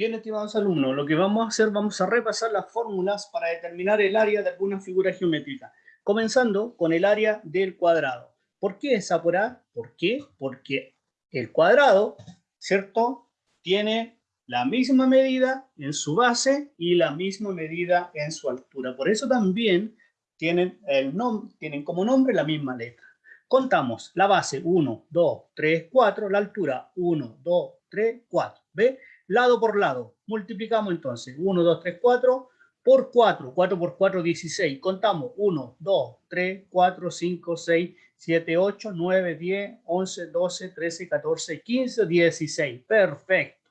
Bien, estimados alumnos, lo que vamos a hacer, vamos a repasar las fórmulas para determinar el área de alguna figura geométrica, comenzando con el área del cuadrado. ¿Por qué esa por A? ¿Por qué? Porque el cuadrado, ¿cierto? Tiene la misma medida en su base y la misma medida en su altura. Por eso también tienen, el tienen como nombre la misma letra. Contamos la base 1, 2, 3, 4, la altura 1, 2, 3, 4. ¿Ve? Lado por lado. Multiplicamos entonces 1, 2, 3, 4 por 4. 4 por 4, 16. Contamos 1, 2, 3, 4, 5, 6, 7, 8, 9, 10, 11, 12, 13, 14, 15, 16. Perfecto.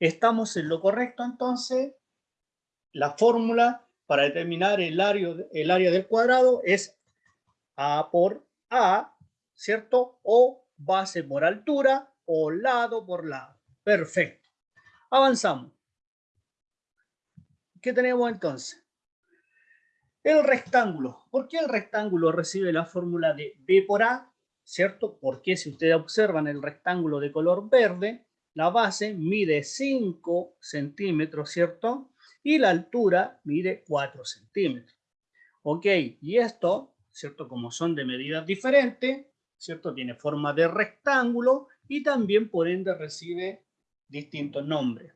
Estamos en lo correcto entonces. La fórmula para determinar el área, el área del cuadrado es A por A, ¿cierto? O base por altura o lado por lado. Perfecto. Avanzamos. ¿Qué tenemos entonces? El rectángulo. ¿Por qué el rectángulo recibe la fórmula de B por A? ¿Cierto? Porque si ustedes observan el rectángulo de color verde, la base mide 5 centímetros, ¿cierto? y la altura mide 4 centímetros. Ok, y esto, ¿cierto? Como son de medidas diferentes, ¿cierto? Tiene forma de rectángulo y también por ende recibe distintos nombres.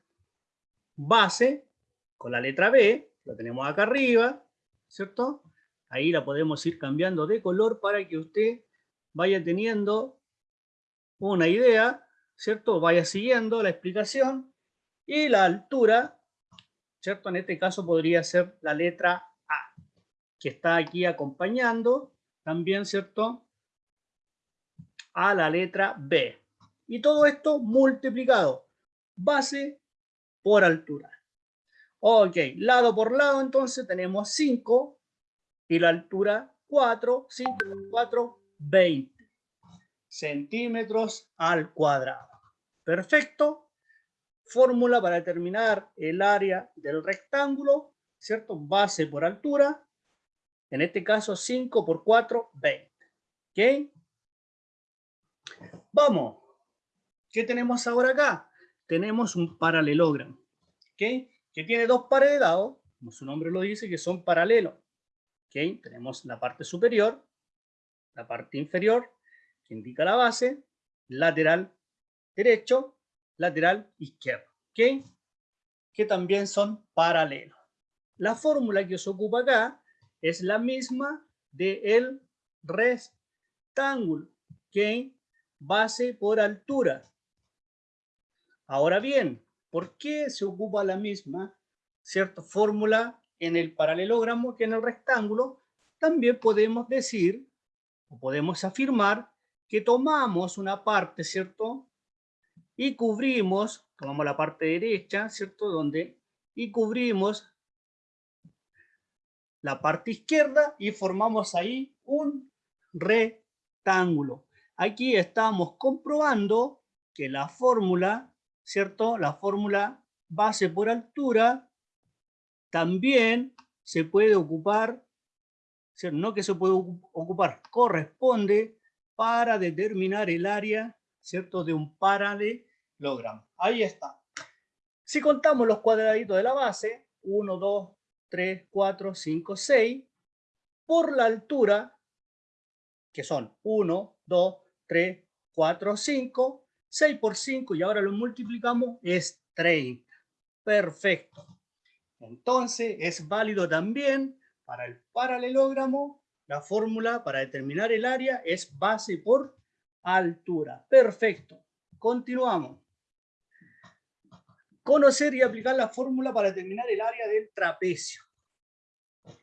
Base, con la letra B, la tenemos acá arriba, ¿cierto? Ahí la podemos ir cambiando de color para que usted vaya teniendo una idea, ¿cierto? Vaya siguiendo la explicación. Y la altura ¿cierto? En este caso podría ser la letra A, que está aquí acompañando también, ¿cierto? A la letra B. Y todo esto multiplicado, base por altura. Ok, lado por lado entonces tenemos 5 y la altura 4, 5 por 4, 20 centímetros al cuadrado. Perfecto fórmula para determinar el área del rectángulo, ¿cierto? Base por altura, en este caso 5 por 4, 20. ¿Ok? Vamos. ¿Qué tenemos ahora acá? Tenemos un paralelogramo, ¿ok? Que tiene dos pares de dados, como su nombre lo dice, que son paralelos. ¿Ok? Tenemos la parte superior, la parte inferior, que indica la base, lateral derecho lateral izquierdo, ¿ok? Que también son paralelos. La fórmula que os ocupa acá es la misma del rectángulo, ¿ok? Base por altura. Ahora bien, ¿por qué se ocupa la misma cierta fórmula en el paralelogramo que en el rectángulo? También podemos decir, o podemos afirmar, que tomamos una parte, ¿cierto? y cubrimos, tomamos la parte derecha, ¿cierto? Donde, y cubrimos la parte izquierda y formamos ahí un rectángulo. Aquí estamos comprobando que la fórmula, ¿cierto? La fórmula base por altura también se puede ocupar, no que se puede ocupar, corresponde para determinar el área, ¿cierto? De un paralelo logramos. Ahí está. Si contamos los cuadraditos de la base, 1, 2, 3, 4, 5, 6, por la altura, que son 1, 2, 3, 4, 5, 6 por 5, y ahora lo multiplicamos, es 30. Perfecto. Entonces, es válido también para el paralelogramo, la fórmula para determinar el área es base por altura. Perfecto. Continuamos conocer y aplicar la fórmula para determinar el área del trapecio.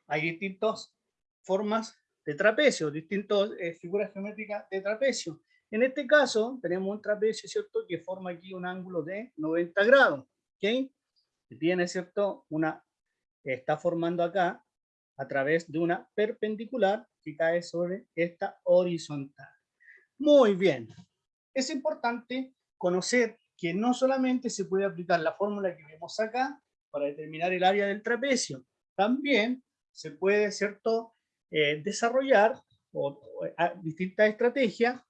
Hay distintas formas de trapecio, distintas eh, figuras geométricas de trapecio. En este caso, tenemos un trapecio, ¿cierto?, que forma aquí un ángulo de 90 grados, ¿ok? Que tiene, ¿cierto?, una, está formando acá a través de una perpendicular que cae sobre esta horizontal. Muy bien. Es importante conocer que no solamente se puede aplicar la fórmula que vemos acá para determinar el área del trapecio, también se puede ¿cierto? Eh, desarrollar distintas estrategias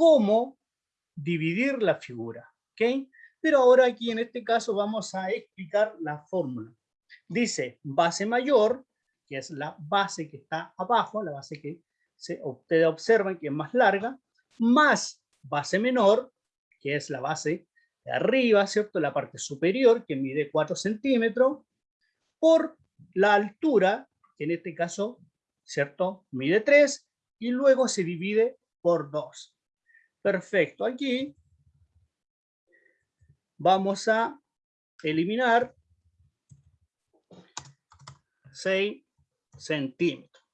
como dividir la figura. ¿okay? Pero ahora aquí en este caso vamos a explicar la fórmula. Dice base mayor, que es la base que está abajo, la base que se, ustedes observan que es más larga, más base menor, que es la base de arriba, ¿cierto? La parte superior, que mide 4 centímetros, por la altura, que en este caso, ¿cierto? Mide 3, y luego se divide por 2. Perfecto, aquí vamos a eliminar 6 centímetros.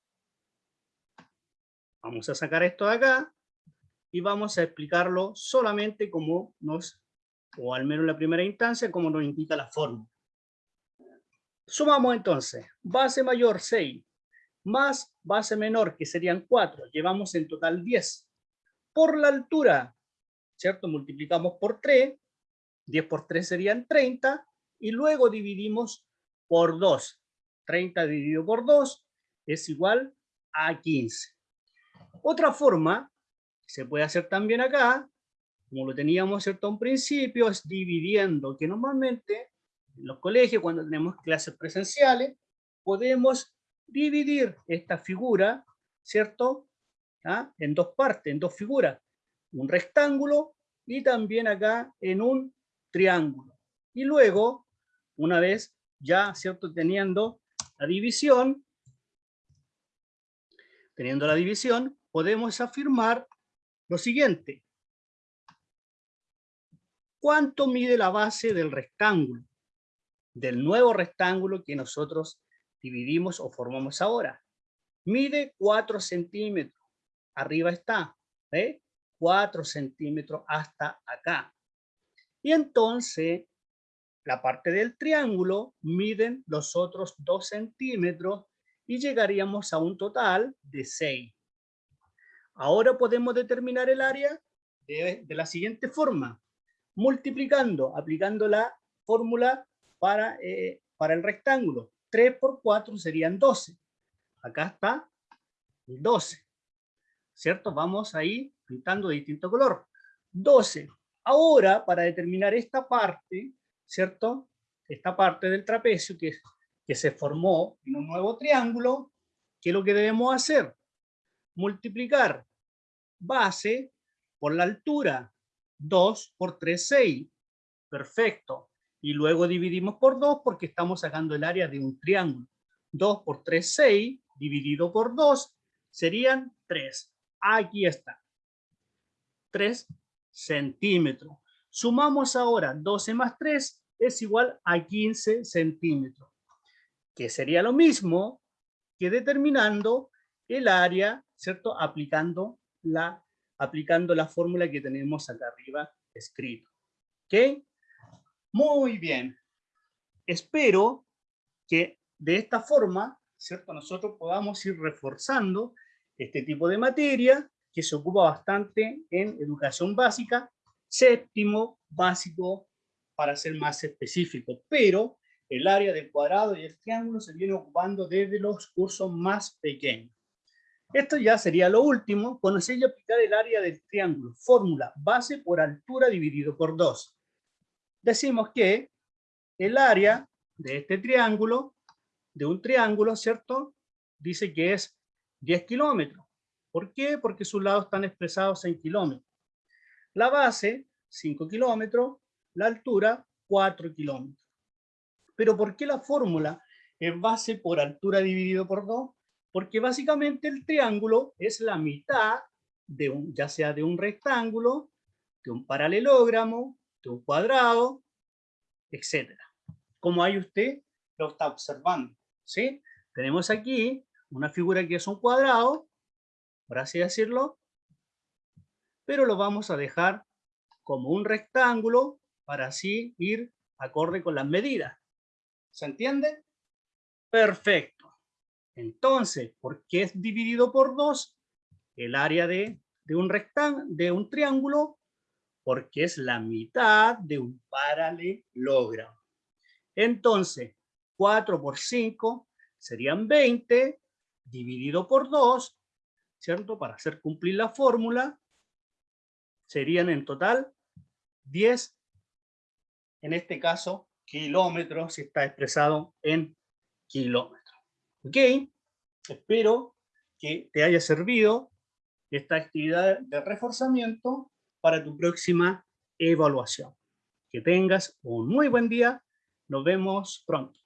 Vamos a sacar esto de acá y vamos a explicarlo solamente como nos, o al menos en la primera instancia, como nos indica la fórmula. Sumamos entonces, base mayor 6, más base menor, que serían 4, llevamos en total 10. Por la altura, ¿cierto? Multiplicamos por 3, 10 por 3 serían 30, y luego dividimos por 2. 30 dividido por 2 es igual a 15. Otra forma, se puede hacer también acá, como lo teníamos cierto un principio, es dividiendo, que normalmente en los colegios, cuando tenemos clases presenciales, podemos dividir esta figura, ¿cierto? ¿Ah? En dos partes, en dos figuras. Un rectángulo y también acá en un triángulo. Y luego, una vez ya, ¿cierto? Teniendo la división, teniendo la división, podemos afirmar lo siguiente. ¿Cuánto mide la base del rectángulo? Del nuevo rectángulo que nosotros dividimos o formamos ahora. Mide 4 centímetros. Arriba está. ¿eh? 4 centímetros hasta acá. Y entonces la parte del triángulo miden los otros 2 centímetros y llegaríamos a un total de 6. Ahora podemos determinar el área de, la siguiente forma, multiplicando, aplicando la fórmula para, eh, para el rectángulo. 3 por 4 serían 12. Acá está 12. ¿Cierto? Vamos ahí pintando de distinto color. 12. Ahora, para determinar esta parte, ¿cierto? Esta parte del trapecio que, que se formó en un nuevo triángulo, ¿qué es lo que debemos hacer? Multiplicar base por la altura, 2 por 3, 6. Perfecto. Y luego dividimos por 2 porque estamos sacando el área de un triángulo. 2 por 3, 6, dividido por 2, serían 3. Aquí está. 3 centímetros. Sumamos ahora 12 más 3 es igual a 15 centímetros, que sería lo mismo que determinando el área, ¿cierto? Aplicando la, aplicando la fórmula que tenemos acá arriba escrito. ¿Ok? Muy bien. Espero que de esta forma, ¿cierto? Nosotros podamos ir reforzando este tipo de materia que se ocupa bastante en educación básica séptimo básico para ser más específico, pero el área del cuadrado y el triángulo se viene ocupando desde los cursos más pequeños. Esto ya sería lo último, conocer y aplicar el área del triángulo. Fórmula, base por altura dividido por 2. Decimos que el área de este triángulo, de un triángulo, ¿cierto? Dice que es 10 kilómetros. ¿Por qué? Porque sus lados están expresados en kilómetros. La base, 5 kilómetros, la altura, 4 kilómetros. Pero ¿por qué la fórmula es base por altura dividido por 2? Porque básicamente el triángulo es la mitad, de un, ya sea de un rectángulo, de un paralelogramo, de un cuadrado, etc. Como ahí usted lo está observando. ¿sí? Tenemos aquí una figura que es un cuadrado, por así decirlo, pero lo vamos a dejar como un rectángulo para así ir acorde con las medidas. ¿Se entiende? Perfecto. Entonces, ¿por qué es dividido por 2? El área de, un rectángulo, de un triángulo, porque es la mitad de un paralelogramo. Entonces, 4 por 5 serían 20, dividido por 2, ¿cierto? Para hacer cumplir la fórmula, serían en total 10 en este caso, kilómetros, si está expresado en kilómetros. ¿Ok? Espero que te haya servido esta actividad de reforzamiento para tu próxima evaluación. Que tengas un muy buen día. Nos vemos pronto.